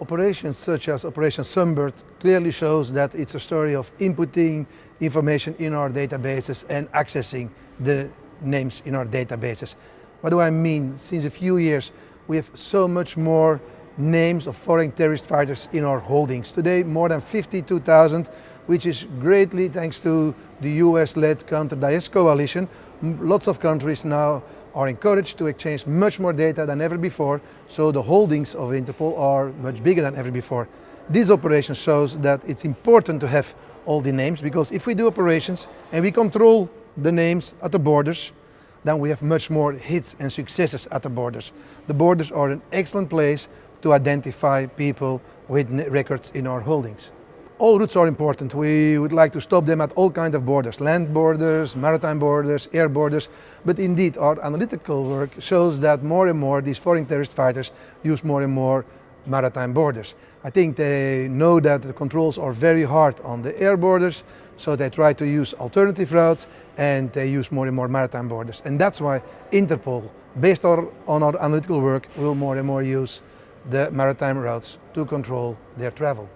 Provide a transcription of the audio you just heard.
Operations such as Operation Sunbird clearly shows that it's a story of inputting information in our databases and accessing the names in our databases. What do I mean? Since a few years we have so much more names of foreign terrorist fighters in our holdings. Today more than 52,000 which is greatly thanks to the US-led counter-Daesh coalition. Lots of countries now are encouraged to exchange much more data than ever before, so the holdings of Interpol are much bigger than ever before. This operation shows that it's important to have all the names, because if we do operations and we control the names at the borders, then we have much more hits and successes at the borders. The borders are an excellent place to identify people with records in our holdings. All routes are important. We would like to stop them at all kinds of borders, land borders, maritime borders, air borders. But indeed, our analytical work shows that more and more these foreign terrorist fighters use more and more maritime borders. I think they know that the controls are very hard on the air borders, so they try to use alternative routes and they use more and more maritime borders. And that's why Interpol, based on our analytical work, will more and more use the maritime routes to control their travel.